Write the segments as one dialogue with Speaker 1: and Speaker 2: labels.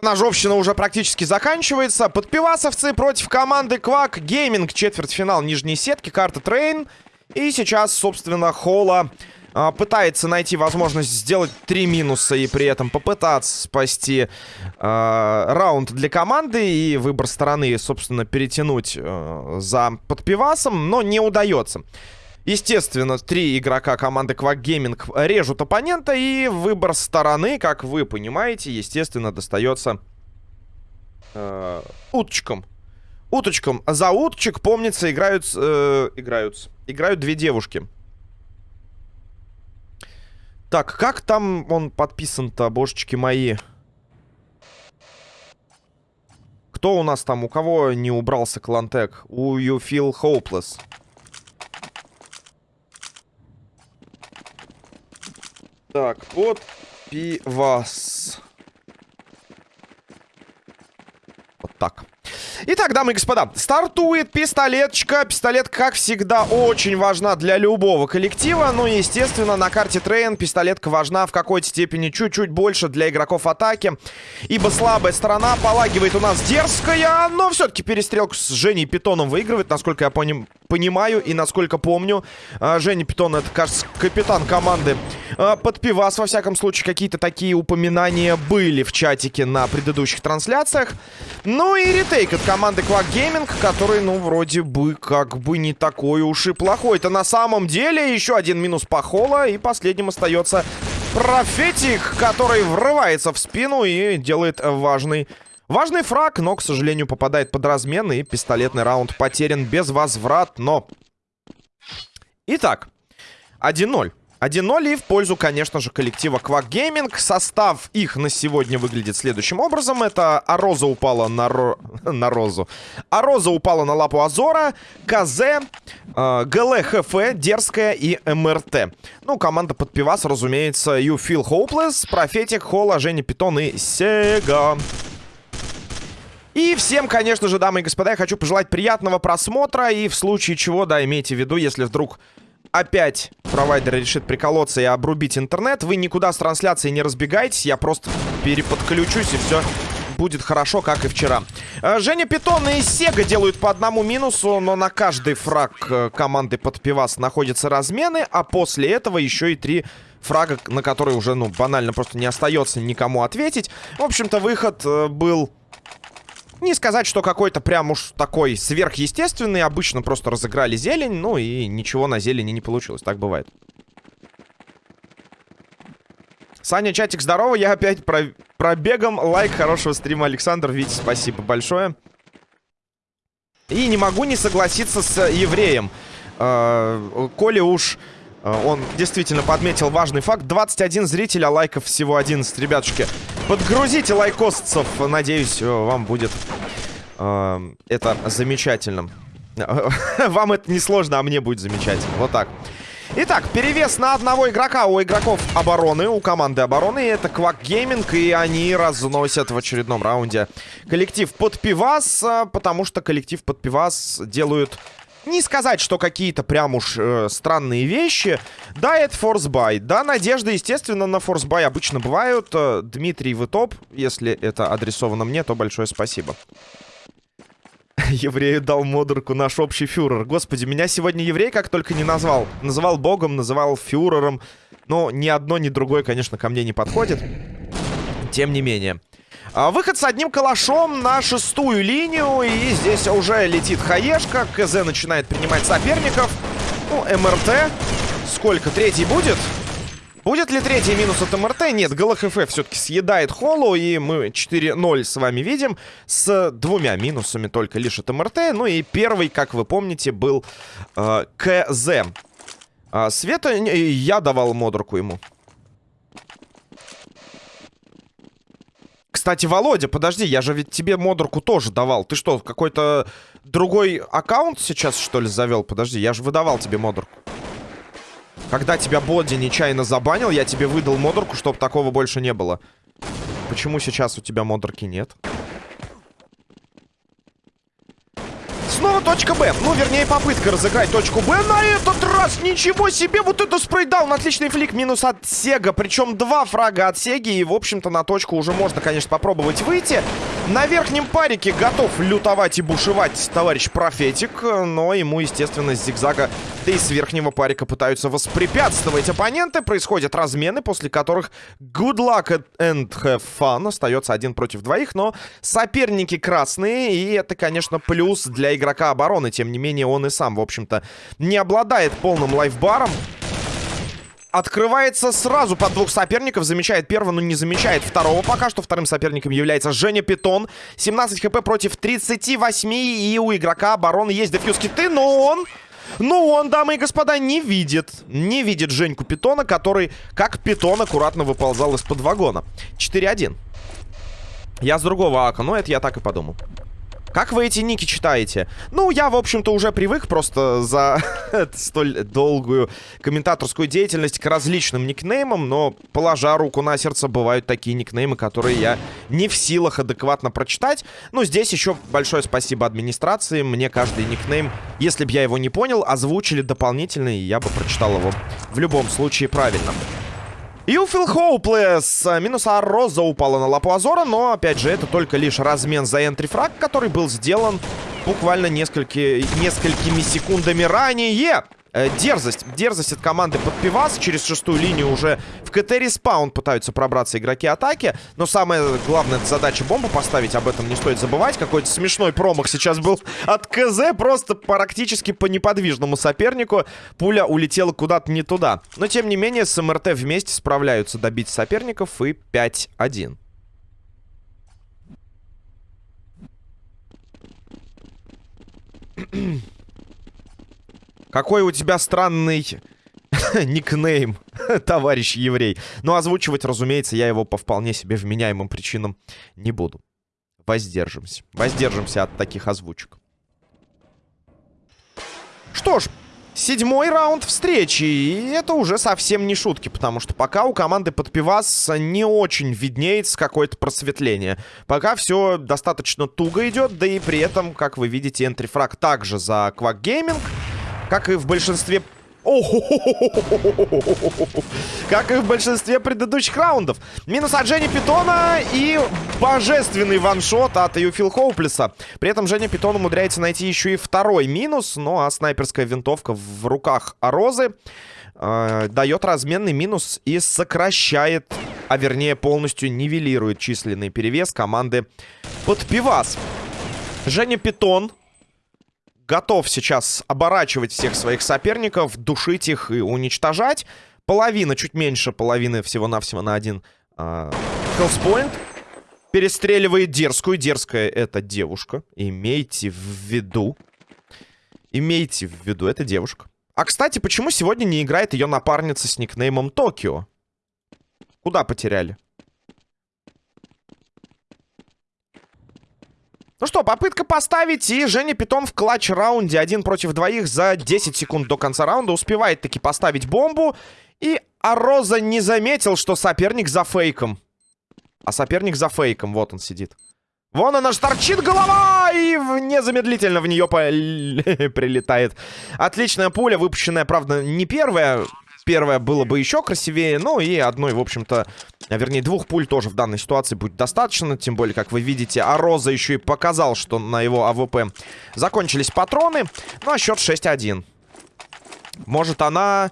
Speaker 1: Ножовщина уже практически заканчивается. Подпивасовцы против команды Quack Gaming. Четвертьфинал нижней сетки. Карта Train. И сейчас, собственно, Холла а, пытается найти возможность сделать три минуса и при этом попытаться спасти а, раунд для команды и выбор стороны, собственно, перетянуть а, за подпивасом, но не удается. Естественно, три игрока команды Quack Gaming режут оппонента, и выбор стороны, как вы понимаете, естественно, достается э, уточкам. Уточкам. За уточек, помнится, играют, э, играют, играют две девушки. Так, как там он подписан-то, божечки мои? Кто у нас там? У кого не убрался клантек? У You Feel Hopeless. Так, под пивас. Вот так. Итак, дамы и господа, стартует пистолетчика. Пистолет, как всегда, очень важна для любого коллектива. Ну, естественно, на карте Train пистолетка важна в какой-то степени чуть-чуть больше для игроков атаки. Ибо слабая сторона погибает у нас дерзкая, но все-таки перестрелку с Женей Питоном выигрывает, насколько я поним понимаю и насколько помню. А, Женя Питон, это, кажется, капитан команды а, под пивас. Во всяком случае, какие-то такие упоминания были в чатике на предыдущих трансляциях. Ну и ретейк от команды Quack Gaming, который, ну, вроде бы, как бы не такой уж и плохой. Это на самом деле еще один минус по Холла. И последним остается Профетик, который врывается в спину и делает важный Важный фраг, но, к сожалению, попадает под размен. И пистолетный раунд потерян безвозвратно. Итак, 1-0. 1-0 и в пользу, конечно же, коллектива Quack Gaming. Состав их на сегодня выглядит следующим образом. Это Ароза упала на, ро... на Розу. Ароза упала на лапу Азора, КЗ, э, ГЛХФ, Дерзкая и МРТ. Ну, команда под пивас, разумеется, You Feel Hopeless, Профетик, Холла, Женя Питон и Сега. И всем, конечно же, дамы и господа, я хочу пожелать приятного просмотра. И в случае чего, да, имейте в виду, если вдруг опять провайдер решит приколоться и обрубить интернет, вы никуда с трансляцией не разбегайтесь. Я просто переподключусь и все будет хорошо, как и вчера. Э, Женя Питон и Сега делают по одному минусу, но на каждый фраг э, команды под пивас находятся размены, а после этого еще и три фрага, на которые уже, ну, банально просто не остается никому ответить. В общем-то, выход э, был не сказать, что какой-то прям уж такой сверхъестественный. Обычно просто разыграли зелень, ну и ничего на зелени не получилось. Так бывает. Саня, чатик, здорово. Я опять про пробегом. Лайк хорошего стрима, Александр. Витя, спасибо большое. И не могу не согласиться с евреем. Э, Коля уж он действительно подметил важный факт. 21 зрителя, лайков всего 11. Ребятушки, подгрузите лайкосцев. Надеюсь, э, вам будет э, это замечательным. Вам это не сложно, а мне будет замечательно. Вот так. Итак, перевес на одного игрока у игроков обороны, у команды обороны. Это Quack Gaming, и они разносят в очередном раунде коллектив под пивас, э, потому что коллектив под пивас делают не сказать, что какие-то прям уж э, странные вещи. Да, это force buy. Да, надежды, естественно, на force buy обычно бывают. Э, Дмитрий, вы топ. Если это адресовано мне, то большое спасибо. Еврею дал модерку наш общий фюрер. Господи, меня сегодня еврей как только не назвал. Называл богом, называл фюрером. Но ни одно, ни другое, конечно, ко мне не подходит. Тем не менее. А, выход с одним калашом на шестую линию. И здесь уже летит хаешка. КЗ начинает принимать соперников. Ну, МРТ. Сколько? Третий будет? Будет ли третий минус от МРТ? Нет, ГЛХФ все-таки съедает Холлу, и мы 4-0 с вами видим. С двумя минусами только лишь от МРТ. Ну и первый, как вы помните, был э, КЗ. А, Света, я давал модерку ему. Кстати, Володя, подожди, я же ведь тебе модерку тоже давал. Ты что, какой-то другой аккаунт сейчас, что ли, завел? Подожди, я же выдавал тебе модерку. Когда тебя Боди нечаянно забанил, я тебе выдал модерку, чтобы такого больше не было. Почему сейчас у тебя модерки нет? Снова точка Б. Ну, вернее, попытка разыграть точку Б. На этот раз ничего себе! Вот это спрейдаун. Отличный флик. Минус от Сега. Причем два фрага от Сеги. И, в общем-то, на точку уже можно, конечно, попробовать выйти. На верхнем парике готов лютовать и бушевать товарищ Профетик. Но ему, естественно, с зигзага, да и с верхнего парика пытаются воспрепятствовать оппоненты. Происходят размены, после которых good luck and have fun. Остается один против двоих. Но соперники красные. И это, конечно, плюс для игрока обороны. Тем не менее, он и сам, в общем-то, не обладает полным лайфбаром. Открывается сразу под двух соперников. Замечает первого, но не замечает второго. Пока что вторым соперником является Женя Питон. 17 хп против 38. И у игрока обороны есть дефьюз киты, но он... Ну, он, дамы и господа, не видит. Не видит Женьку Питона, который, как Питон, аккуратно выползал из-под вагона. 4-1. Я с другого ака, но это я так и подумал. Как вы эти ники читаете? Ну, я, в общем-то, уже привык просто за столь долгую комментаторскую деятельность к различным никнеймам, но, положа руку на сердце, бывают такие никнеймы, которые я не в силах адекватно прочитать. Ну, здесь еще большое спасибо администрации. Мне каждый никнейм, если бы я его не понял, озвучили дополнительно, и я бы прочитал его в любом случае правильно. You feel hopeless. Минус Роза упала на лапу Азора, но, опять же, это только лишь размен за энтрифраг, который был сделан буквально несколько, несколькими секундами ранее. Э, дерзость. Дерзость от команды под пивас. Через шестую линию уже в КТ респаун пытаются пробраться игроки атаки. Но самая главная задача бомбу поставить. Об этом не стоит забывать. Какой-то смешной промах сейчас был от КЗ. Просто практически по неподвижному сопернику. Пуля улетела куда-то не туда. Но тем не менее с МРТ вместе справляются добить соперников. И 5-1. Какой у тебя странный никнейм, товарищ еврей. Но озвучивать, разумеется, я его по вполне себе вменяемым причинам не буду. Воздержимся. Воздержимся от таких озвучек. Что ж, седьмой раунд встречи. И это уже совсем не шутки, потому что пока у команды под пивас не очень виднеется какое-то просветление. Пока все достаточно туго идет, да и при этом, как вы видите, энтрифраг также за Quack Gaming. Как и в большинстве... Как и в большинстве предыдущих раундов. Минус от Жени Питона и божественный ваншот от Юфил Хоуплеса. При этом Женя Питон умудряется найти еще и второй минус. Ну а снайперская винтовка в руках Розы э, дает разменный минус и сокращает, а вернее полностью нивелирует численный перевес команды под пивас. Женя Питон готов сейчас оборачивать всех своих соперников, душить их и уничтожать. Половина, чуть меньше половины всего-навсего на один хелспоинт. Перестреливает дерзкую. Дерзкая это девушка. Имейте в виду. Имейте в виду, это девушка. А, кстати, почему сегодня не играет ее напарница с никнеймом Токио? Куда потеряли? Ну что, попытка поставить, и Женя Питон в клатч-раунде один против двоих за 10 секунд до конца раунда успевает таки поставить бомбу. И Ароза не заметил, что соперник за фейком. А соперник за фейком, вот он сидит. Вон она торчит голова, и незамедлительно в нее прилетает. Отличная пуля, выпущенная, правда, не первая. Первая было бы еще красивее, ну и одной, в общем-то, а вернее двух пуль тоже в данной ситуации будет достаточно. Тем более, как вы видите, Ароза еще и показал, что на его АВП закончились патроны. Ну а счет 6-1. Может она...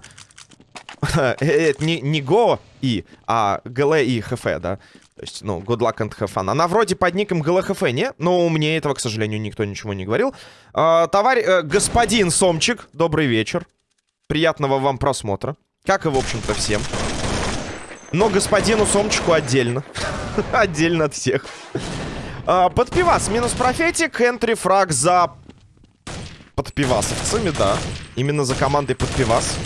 Speaker 1: Это не, не Го и, а ГЛ и ХФ, да? То есть, ну, good luck and have fun. Она вроде под ником ГЛХФ, не? Но мне этого, к сожалению, никто ничего не говорил. А, товарищ, э, господин Сомчик, добрый вечер. Приятного вам просмотра. Как и, в общем-то, всем. Но господину Сомчику отдельно. отдельно от всех. А, под пивас минус профетик. Энтри фраг за подпивасовцами, да. Именно за командой под пивас.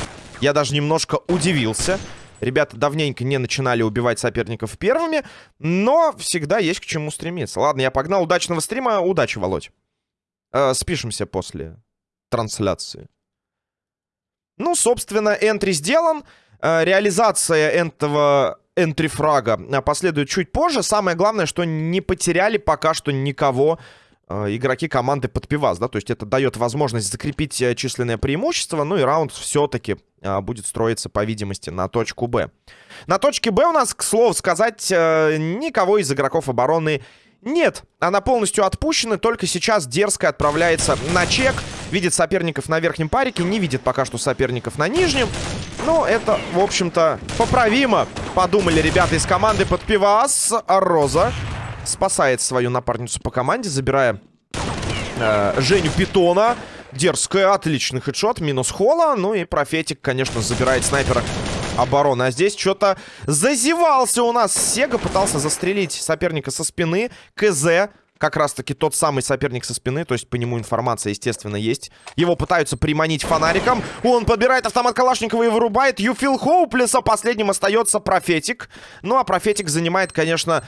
Speaker 1: Я даже немножко удивился. Ребята давненько не начинали убивать соперников первыми, но всегда есть к чему стремиться. Ладно, я погнал. Удачного стрима. Удачи, Володь. Э, спишемся после трансляции. Ну, собственно, энтри сделан. Э, реализация этого энтрифрага последует чуть позже. Самое главное, что не потеряли пока что никого э, игроки команды под пивас, да, то есть это дает возможность закрепить э, численное преимущество, ну и раунд все-таки э, будет строиться, по видимости, на точку Б. На точке Б у нас, к слову сказать, э, никого из игроков обороны нет, она полностью отпущена, только сейчас дерзко отправляется на чек. Видит соперников на верхнем парике, не видит пока что соперников на нижнем. Но это, в общем-то, поправимо, подумали ребята из команды под пивас. Роза спасает свою напарницу по команде, забирая э, Женю Питона. Дерзкая, отличный хедшот, минус холла. Ну и профетик, конечно, забирает снайпера обороны. А здесь что-то зазевался у нас. Сега пытался застрелить соперника со спины. КЗ как раз-таки тот самый соперник со спины, то есть по нему информация, естественно, есть. Его пытаются приманить фонариком. Он подбирает автомат Калашникова и вырубает Юфил Хоуплеса. Последним остается Профетик. Ну, а Профетик занимает, конечно,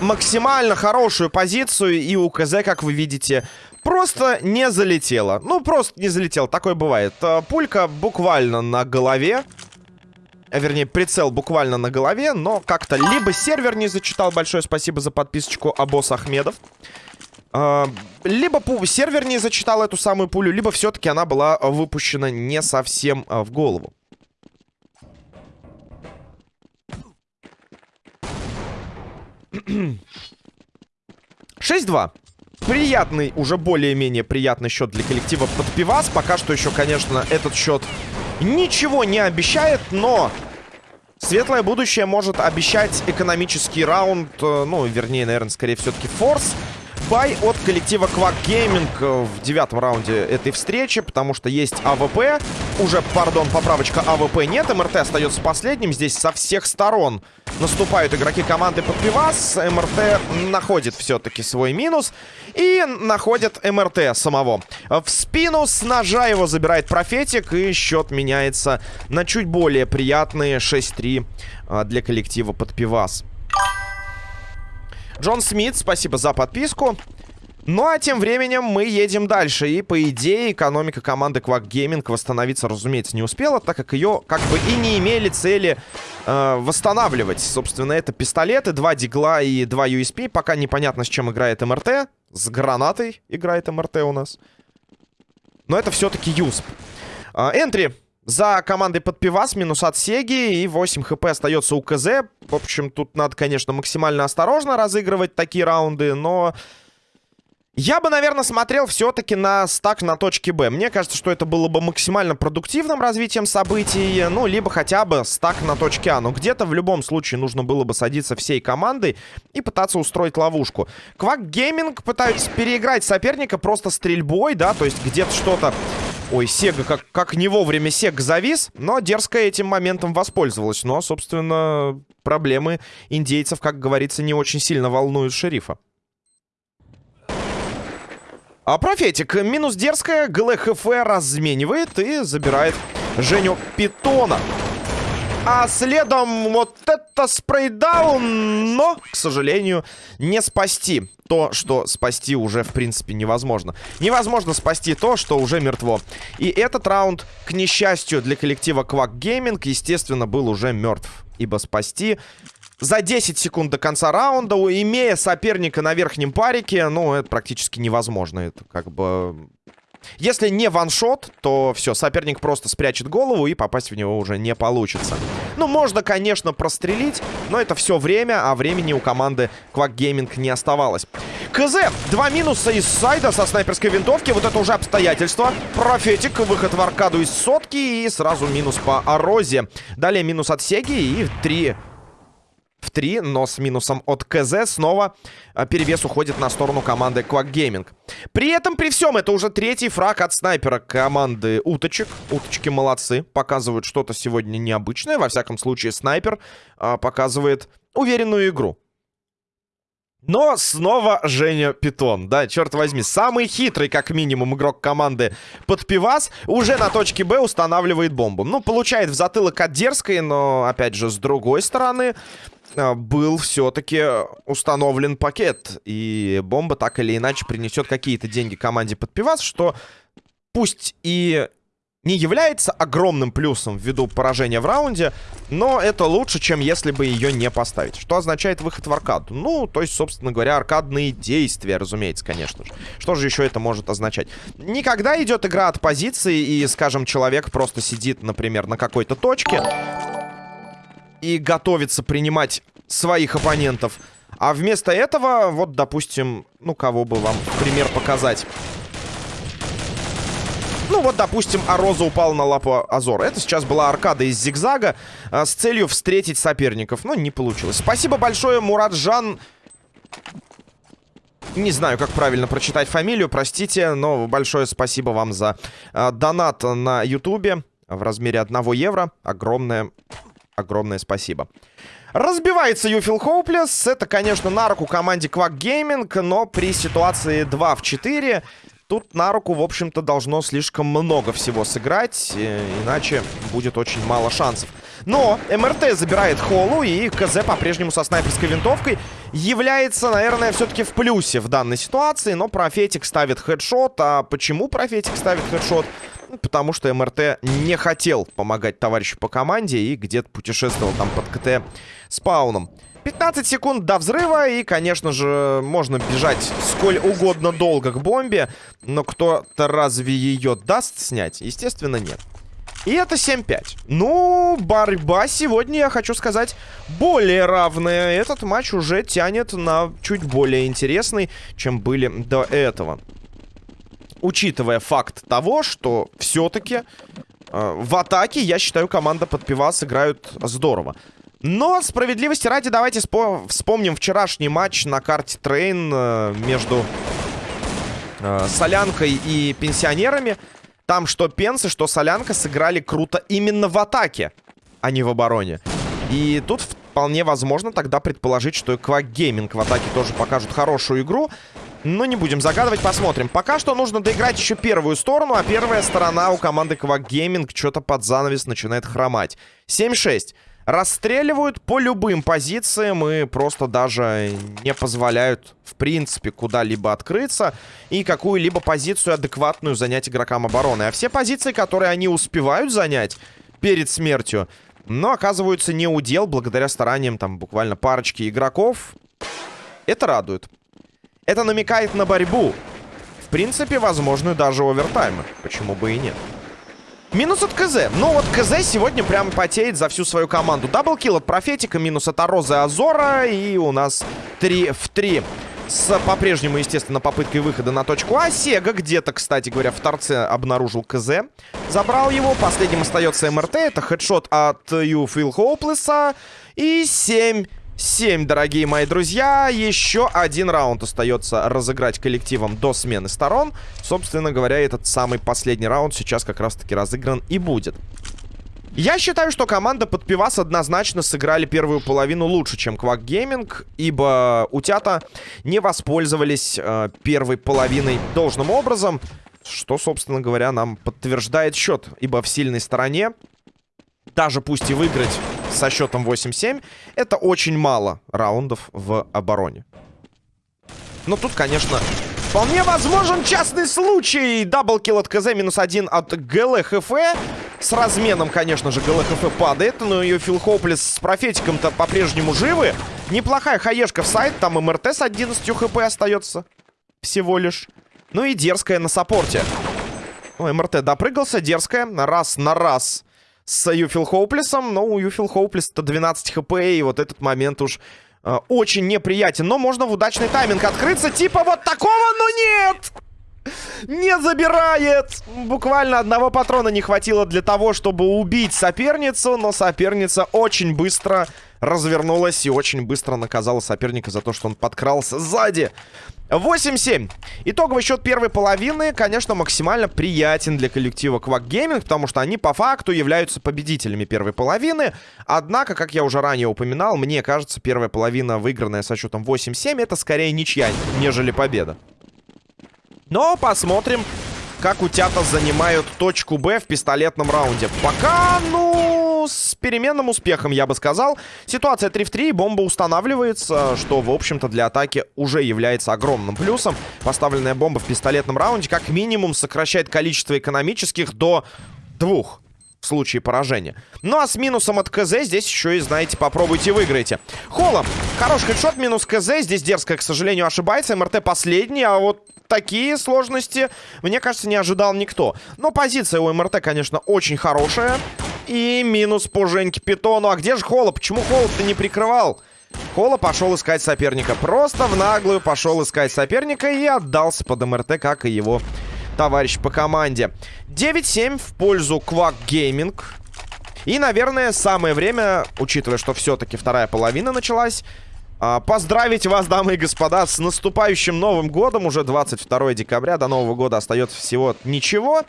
Speaker 1: максимально хорошую позицию. И у КЗ, как вы видите, просто не залетело. Ну, просто не залетел. Такое бывает. Э, пулька буквально на голове. А, вернее, прицел буквально на голове, но как-то либо сервер не зачитал, большое спасибо за подписочку, Абос Ахмедов. А, либо сервер не зачитал эту самую пулю, либо все-таки она была выпущена не совсем а, в голову. Шесть-два. Приятный, уже более-менее приятный счет для коллектива под пивас. Пока что еще, конечно, этот счет ничего не обещает, но светлое будущее может обещать экономический раунд, э, ну, вернее, наверное, скорее все-таки force buy от коллектива Quack Gaming в девятом раунде этой встречи, потому что есть АВП. Уже, пардон, поправочка АВП нет. МРТ остается последним. Здесь со всех сторон наступают игроки команды под пивас. МРТ находит все-таки свой минус. И находит МРТ самого. В спину с ножа его забирает Профетик. И счет меняется на чуть более приятные 6-3 а, для коллектива под пивас. Джон Смит, спасибо за подписку. Ну а тем временем мы едем дальше. И по идее экономика команды Quack Gaming восстановиться, разумеется, не успела, так как ее как бы и не имели цели э, восстанавливать. Собственно, это пистолеты, два дигла и два USP. Пока непонятно, с чем играет МРТ. С гранатой играет МРТ у нас. Но это все-таки юсп. Э, энтри за командой под пивас, минус от Сеги, и 8 хп остается у КЗ. В общем, тут надо, конечно, максимально осторожно разыгрывать такие раунды, но... Я бы, наверное, смотрел все-таки на стак на точке Б. Мне кажется, что это было бы максимально продуктивным развитием событий. Ну, либо хотя бы стак на точке А. Но где-то в любом случае нужно было бы садиться всей командой и пытаться устроить ловушку. Квак Гейминг пытаются переиграть соперника просто стрельбой, да, то есть где-то что-то Ой, Сега, как, как не вовремя Сега завис, но дерзко этим моментом воспользовалась. Но, собственно, проблемы индейцев, как говорится, не очень сильно волнуют шерифа. А профетик минус дерзкая, ГЛХФ разменивает и забирает Женю Питона. А следом вот это спрейдаун, но, к сожалению, не спасти то, что спасти уже, в принципе, невозможно. Невозможно спасти то, что уже мертво. И этот раунд, к несчастью для коллектива Quack Gaming, естественно, был уже мертв. Ибо спасти за 10 секунд до конца раунда, имея соперника на верхнем парике, ну, это практически невозможно. Это как бы если не ваншот, то все, соперник просто спрячет голову и попасть в него уже не получится. Ну, можно, конечно, прострелить, но это все время, а времени у команды Quack Gaming не оставалось. КЗ, два минуса из сайда со снайперской винтовки, вот это уже обстоятельство. Профетик, выход в аркаду из сотки и сразу минус по Орозе. Далее минус от Сеги и три в 3, но с минусом от КЗ снова а, перевес уходит на сторону команды Quack Gaming. При этом, при всем, это уже третий фраг от снайпера команды Уточек. Уточки молодцы, показывают что-то сегодня необычное. Во всяком случае, снайпер а, показывает уверенную игру. Но снова Женя Питон. Да, черт возьми, самый хитрый, как минимум, игрок команды под пивас уже на точке Б устанавливает бомбу. Ну, получает в затылок от дерзкой, но, опять же, с другой стороны, был все-таки установлен пакет. И бомба так или иначе принесет какие-то деньги команде под пивас, что пусть и не является огромным плюсом ввиду поражения в раунде, но это лучше, чем если бы ее не поставить. Что означает выход в аркаду? Ну, то есть, собственно говоря, аркадные действия, разумеется, конечно же. Что же еще это может означать? Никогда идет игра от позиции, и, скажем, человек просто сидит, например, на какой-то точке и готовится принимать своих оппонентов. А вместо этого, вот, допустим, ну, кого бы вам пример показать... Ну вот, допустим, Ароза упал на лапу Азора. Это сейчас была аркада из зигзага а, с целью встретить соперников. Но не получилось. Спасибо большое, Мураджан. Не знаю, как правильно прочитать фамилию, простите, но большое спасибо вам за а, донат на ютубе в размере 1 евро. Огромное, огромное спасибо. Разбивается Юфил Хоуплес. Это, конечно, на руку команде Quack Gaming, но при ситуации 2 в 4 Тут на руку, в общем-то, должно слишком много всего сыграть, э, иначе будет очень мало шансов. Но МРТ забирает Холу, и КЗ по-прежнему со снайперской винтовкой является, наверное, все-таки в плюсе в данной ситуации. Но Профетик ставит хедшот. А почему Профетик ставит хедшот? Потому что МРТ не хотел помогать товарищу по команде и где-то путешествовал там под КТ спауном. 15 секунд до взрыва, и, конечно же, можно бежать сколь угодно долго к бомбе, но кто-то разве ее даст снять? Естественно, нет. И это 7-5. Ну, борьба сегодня, я хочу сказать, более равная. Этот матч уже тянет на чуть более интересный, чем были до этого. Учитывая факт того, что все-таки э, в атаке, я считаю, команда под пивас играют здорово. Но, справедливости ради, давайте вспомним вчерашний матч на карте Train э, между э, Солянкой и Пенсионерами. Там что Пенсы, что Солянка сыграли круто именно в атаке, а не в обороне. И тут вполне возможно тогда предположить, что и Quack Gaming в атаке тоже покажут хорошую игру. Но не будем загадывать, посмотрим. Пока что нужно доиграть еще первую сторону, а первая сторона у команды Quack что-то под занавес начинает хромать. 7-6. Расстреливают по любым позициям и просто даже не позволяют, в принципе, куда-либо открыться и какую-либо позицию адекватную занять игрокам обороны. А все позиции, которые они успевают занять перед смертью, но оказываются не удел благодаря стараниям там буквально парочки игроков. Это радует. Это намекает на борьбу. В принципе, возможную даже овертаймы. Почему бы и нет. Минус от КЗ. Ну вот КЗ сегодня прям потеет за всю свою команду. Даблкил от Профетика, минус от Арозы Азора. И у нас 3 в 3. С по-прежнему, естественно, попыткой выхода на точку А. Сега где-то, кстати говоря, в торце обнаружил КЗ. Забрал его. Последним остается МРТ. Это хедшот от Ю Фил Хоуплеса. И 7 7, дорогие мои друзья. Еще один раунд остается разыграть коллективом до смены сторон. Собственно говоря, этот самый последний раунд сейчас как раз-таки разыгран и будет. Я считаю, что команда под пивас однозначно сыграли первую половину лучше, чем Quack Gaming, ибо утята не воспользовались э, первой половиной должным образом, что, собственно говоря, нам подтверждает счет, ибо в сильной стороне, даже пусть и выиграть со счетом 8-7. Это очень мало раундов в обороне. Но тут, конечно, вполне возможен частный случай. Даблкил от КЗ, минус один от ГЛХФ. С разменом, конечно же, ГЛХФ падает. Но ее Фил Хоуплес с профетиком-то по-прежнему живы. Неплохая хаешка в сайт. Там МРТ с 11 хп остается. Всего лишь. Ну и дерзкая на саппорте. Ой, МРТ допрыгался. Дерзкая. Раз на раз с Юфил Хоуплесом. Но у Юфил Хоуплеса-то 12 хп, и вот этот момент уж э, очень неприятен. Но можно в удачный тайминг открыться, типа вот такого, но нет! Не забирает! Буквально одного патрона не хватило для того, чтобы убить соперницу, но соперница очень быстро развернулась и очень быстро наказала соперника за то, что он подкрался сзади. 8-7. Итоговый счет первой половины, конечно, максимально приятен для коллектива Quack Gaming, потому что они по факту являются победителями первой половины. Однако, как я уже ранее упоминал, мне кажется, первая половина, выигранная со счетом 8-7, это скорее ничья, нежели победа. Но посмотрим, как утята занимают точку Б в пистолетном раунде. Пока, ну, с переменным успехом, я бы сказал. Ситуация 3 в 3, бомба устанавливается, что, в общем-то, для атаки уже является огромным плюсом. Поставленная бомба в пистолетном раунде как минимум сокращает количество экономических до двух в случае поражения. Ну а с минусом от КЗ здесь еще и, знаете, попробуйте выиграйте. Холом. Хороший хедшот, минус КЗ. Здесь дерзко, к сожалению, ошибается. МРТ последний, а вот такие сложности, мне кажется, не ожидал никто. Но позиция у МРТ, конечно, очень хорошая. И минус по Женьке Питону. А где же Холла? Почему Холла-то не прикрывал? Холла пошел искать соперника. Просто в наглую пошел искать соперника и отдался под МРТ, как и его товарищ по команде. 9-7 в пользу Quack Gaming. И, наверное, самое время, учитывая, что все-таки вторая половина началась, а, поздравить вас, дамы и господа, с наступающим Новым Годом. Уже 22 декабря, до Нового года остается всего ничего.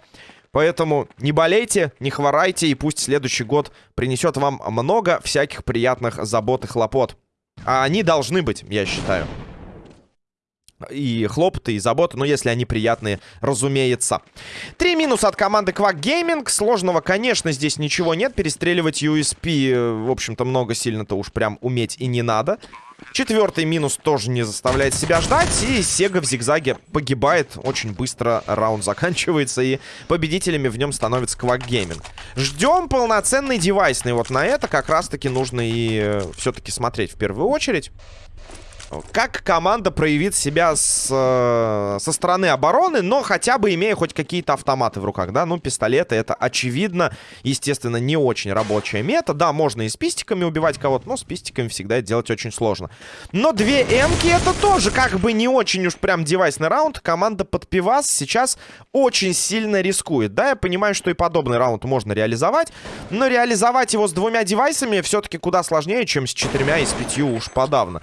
Speaker 1: Поэтому не болейте, не хворайте, и пусть следующий год принесет вам много всяких приятных забот и хлопот. А они должны быть, я считаю и хлопоты, и заботы, но если они приятные, разумеется. Три минуса от команды Quack Gaming. Сложного, конечно, здесь ничего нет. Перестреливать USP, э, в общем-то, много сильно-то уж прям уметь и не надо. Четвертый минус тоже не заставляет себя ждать. И Сега в зигзаге погибает. Очень быстро раунд заканчивается. И победителями в нем становится Quack Gaming. Ждем полноценный девайсный. Вот на это как раз-таки нужно и э, все-таки смотреть в первую очередь. Как команда проявит себя с, э, со стороны обороны, но хотя бы имея хоть какие-то автоматы в руках, да? Ну, пистолеты это очевидно, естественно, не очень рабочая мета. Да, можно и с пистиками убивать кого-то, но с пистиками всегда это делать очень сложно. Но две эмки это тоже как бы не очень уж прям девайсный раунд. Команда под пивас сейчас очень сильно рискует. Да, я понимаю, что и подобный раунд можно реализовать, но реализовать его с двумя девайсами все-таки куда сложнее, чем с четырьмя и с пятью уж подавно.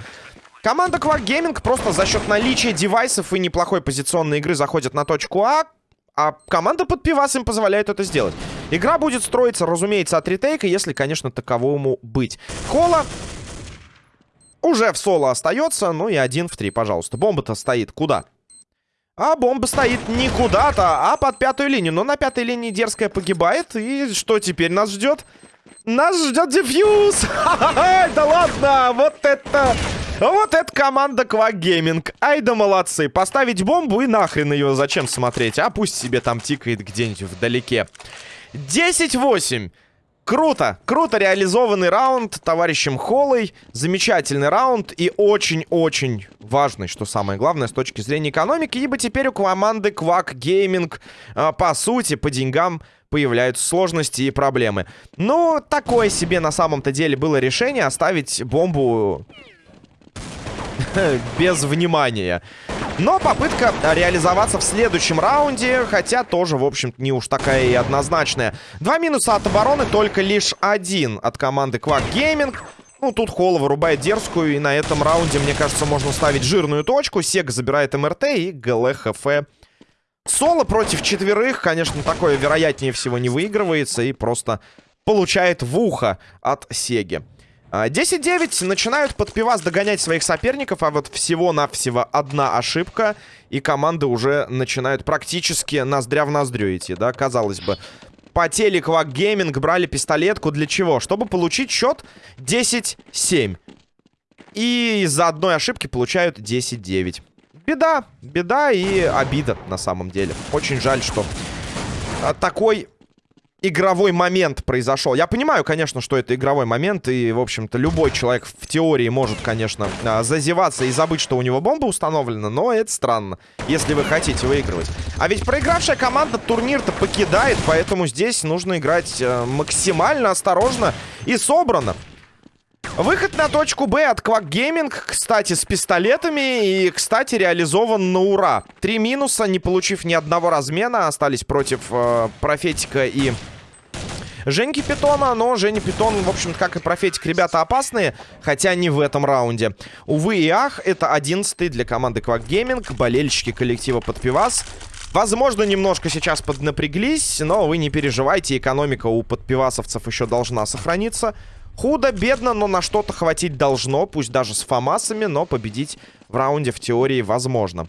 Speaker 1: Команда Quack Gaming просто за счет наличия девайсов и неплохой позиционной игры заходит на точку А, а команда под пивас им позволяет это сделать. Игра будет строиться, разумеется, от ретейка, если, конечно, таковому быть. Кола уже в соло остается, ну и один в три, пожалуйста. Бомба-то стоит куда? А бомба стоит не куда-то, а под пятую линию. Но на пятой линии дерзкая погибает. И что теперь нас ждет? Нас ждет дефьюз! Да ладно, вот это... Вот это команда Gaming. Ай да молодцы. Поставить бомбу и нахрен ее зачем смотреть? А пусть себе там тикает где-нибудь вдалеке. 10-8. Круто, круто реализованный раунд товарищем Холлой. Замечательный раунд и очень-очень важный, что самое главное, с точки зрения экономики. Ибо теперь у команды Quack Gaming, э, по сути, по деньгам появляются сложности и проблемы. Ну, такое себе на самом-то деле было решение оставить бомбу без внимания. Но попытка реализоваться в следующем раунде, хотя тоже, в общем не уж такая и однозначная. Два минуса от обороны, только лишь один от команды Quack Gaming. Ну, тут Холла вырубает дерзкую, и на этом раунде, мне кажется, можно ставить жирную точку. Сек забирает МРТ и ГЛХФ. Соло против четверых, конечно, такое вероятнее всего не выигрывается и просто получает в ухо от Сеги. 10-9 а, начинают под пивас догонять своих соперников, а вот всего-навсего одна ошибка, и команды уже начинают практически ноздря в ноздрю идти, да, казалось бы. По телеквак гейминг брали пистолетку для чего? Чтобы получить счет 10-7. И из-за одной ошибки получают 10-9. Беда, беда и обида на самом деле. Очень жаль, что а, такой игровой момент произошел. Я понимаю, конечно, что это игровой момент, и, в общем-то, любой человек в теории может, конечно, а, зазеваться и забыть, что у него бомба установлена, но это странно, если вы хотите выигрывать. А ведь проигравшая команда турнир-то покидает, поэтому здесь нужно играть э, максимально осторожно и собрано. Выход на точку Б от Quack Gaming, кстати, с пистолетами и, кстати, реализован на ура. Три минуса, не получив ни одного размена, остались против э, Профетика и Женьки Питона, но Женя Питон, в общем-то, как и Профетик, ребята опасные, хотя не в этом раунде. Увы и ах, это одиннадцатый для команды Quack Gaming, болельщики коллектива под пивас. Возможно, немножко сейчас поднапряглись, но вы не переживайте, экономика у подпивасовцев еще должна сохраниться. Худо-бедно, но на что-то хватить должно, пусть даже с фамасами, но победить в раунде в теории возможно.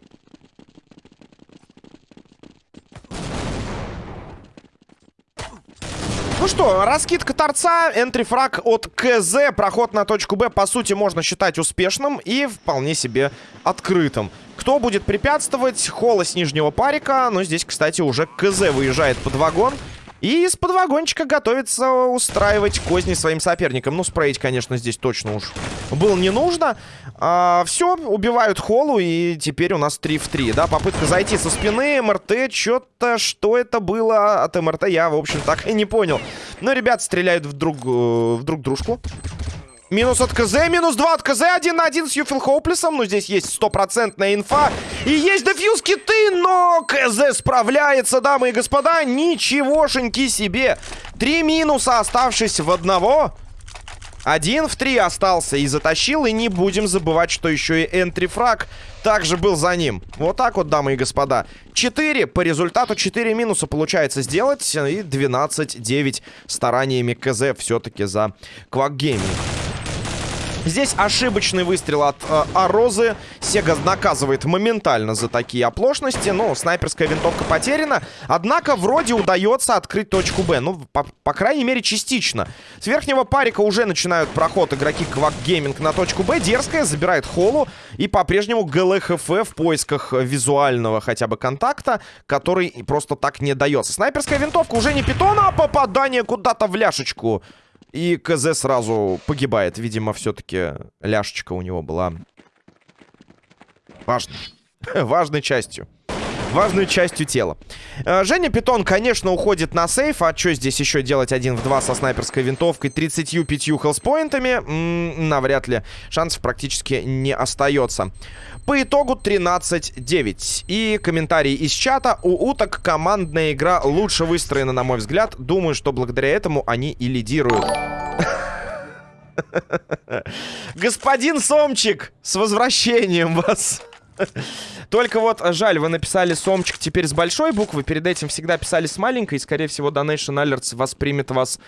Speaker 1: Ну что, раскидка торца, энтрифраг от КЗ, проход на точку Б, по сути, можно считать успешным и вполне себе открытым. Кто будет препятствовать? Холла с нижнего парика, но здесь, кстати, уже КЗ выезжает под вагон. И из-под вагончика готовится устраивать козни своим соперникам. Ну, спреить, конечно, здесь точно уж было не нужно. А, все, убивают холу, и теперь у нас 3 в 3, да? Попытка зайти со спины, МРТ, что-то, что это было от МРТ, я, в общем, так и не понял. Но ребят стреляют в друг, э, в друг дружку. Минус от КЗ, минус 2 от КЗ, один на один с Юфил Хоуплесом. Ну, здесь есть стопроцентная инфа. И есть дефьюз киты, но КЗ справляется, дамы и господа. Ничегошеньки себе. Три минуса, оставшись в одного. Один в три остался и затащил. И не будем забывать, что еще и энтрифраг также был за ним. Вот так вот, дамы и господа. 4 по результату 4 минуса получается сделать. И 12-9 стараниями КЗ все-таки за Квак Здесь ошибочный выстрел от э, Арозы. Сега наказывает моментально за такие оплошности. Но снайперская винтовка потеряна. Однако вроде удается открыть точку Б. Ну, по, по крайней мере, частично. С верхнего парика уже начинают проход игроки Квак Гейминг на точку Б. Дерзкая забирает холу. И по-прежнему ГЛХФ в поисках визуального хотя бы контакта, который просто так не дается. Снайперская винтовка уже не питона, а попадание куда-то в ляшечку. И КЗ сразу погибает. Видимо, все-таки ляшечка у него была важной. важной частью. Важной частью тела. Э, Женя Питон, конечно, уходит на сейф. А что здесь еще делать один в два со снайперской винтовкой, 35 хелспоинтами? Навряд ли. Шансов практически не остается. По итогу 13-9. И комментарий из чата. У уток командная игра лучше выстроена, на мой взгляд. Думаю, что благодаря этому они и лидируют. Господин Сомчик, с возвращением вас! Только вот жаль, вы написали Сомчик теперь с большой буквы. Перед этим всегда писали с маленькой. И, скорее всего, Donation Alerts воспримет вас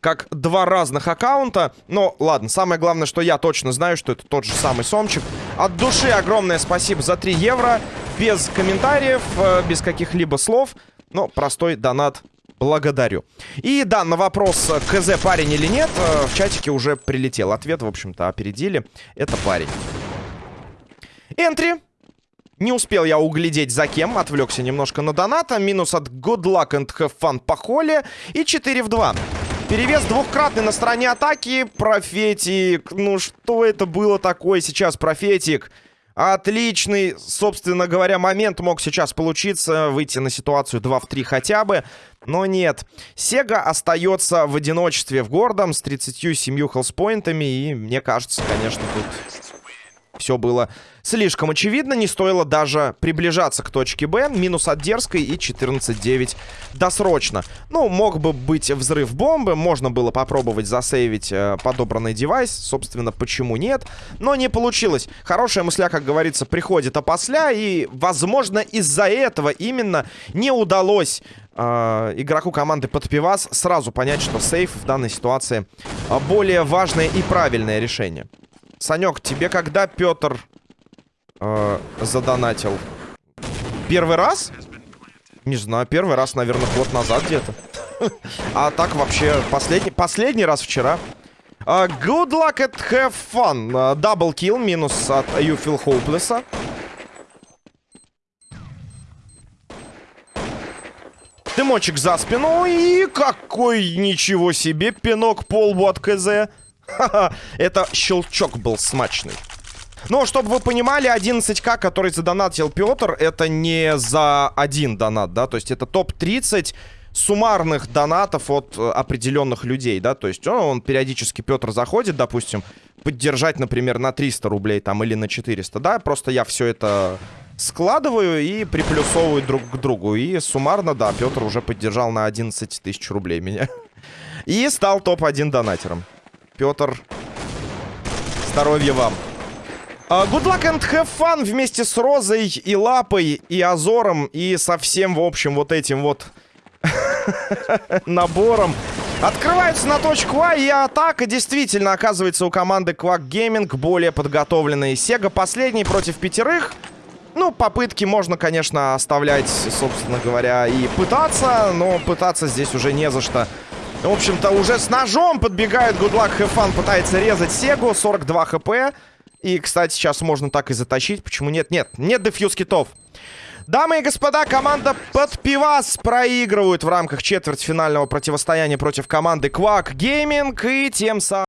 Speaker 1: как два разных аккаунта. Но ладно, самое главное, что я точно знаю, что это тот же самый Сомчик. От души огромное спасибо за 3 евро. Без комментариев, э, без каких-либо слов. Но простой донат Благодарю. И да, на вопрос, КЗ парень или нет, э, в чатике уже прилетел ответ, в общем-то, опередили. Это парень. Энтри. Не успел я углядеть за кем, отвлекся немножко на доната. Минус от Good Luck and Have Fun по холле. И 4 в 2. Перевес двухкратный на стороне атаки. Профетик. Ну что это было такое сейчас, Профетик? Отличный, собственно говоря, момент мог сейчас получиться. Выйти на ситуацию 2 в 3 хотя бы. Но нет. Сега остается в одиночестве в гордом с 37 хелспоинтами. И мне кажется, конечно, тут все было слишком очевидно. Не стоило даже приближаться к точке Б. Минус от дерзкой и 14-9 досрочно. Ну, мог бы быть взрыв бомбы. Можно было попробовать засейвить э, подобранный девайс. Собственно, почему нет? Но не получилось. Хорошая мысля, как говорится, приходит опосля. И, возможно, из-за этого именно не удалось э, игроку команды под сразу понять, что сейф в данной ситуации э, более важное и правильное решение. Санек, тебе когда Петр э, задонатил? Первый раз? Не знаю, первый раз, наверное, год назад где-то. А так вообще последний, последний раз вчера. Uh, good luck at have fun. Uh, double kill, минус от You Feel Hopeless. Дымочек за спину. И какой, ничего себе, пинок по лбу от КЗ. Это щелчок был смачный. Но, чтобы вы понимали, 11к, который задонатил Петр, это не за один донат, да, то есть это топ-30 суммарных донатов от э, определенных людей, да, то есть он, он периодически, Петр заходит, допустим, поддержать, например, на 300 рублей там или на 400, да, просто я все это складываю и приплюсовываю друг к другу, и суммарно, да, Петр уже поддержал на 11 тысяч рублей меня. И стал топ-1 донатером. Петр, здоровья вам. Uh, good luck and have fun вместе с Розой и Лапой и Азором и со всем, в общем, вот этим вот набором. Открывается на точку А, и атака действительно оказывается у команды Quack Gaming более подготовленной. Сега последний против пятерых. Ну, попытки можно, конечно, оставлять, собственно говоря, и пытаться, но пытаться здесь уже не за что. В общем-то, уже с ножом подбегает Have Fun, пытается резать Сегу, 42 хп. И, кстати, сейчас можно так и затащить. Почему нет? Нет, нет дефьюз китов. Дамы и господа, команда под проигрывает в рамках четвертьфинального противостояния против команды Quack Gaming. И тем самым...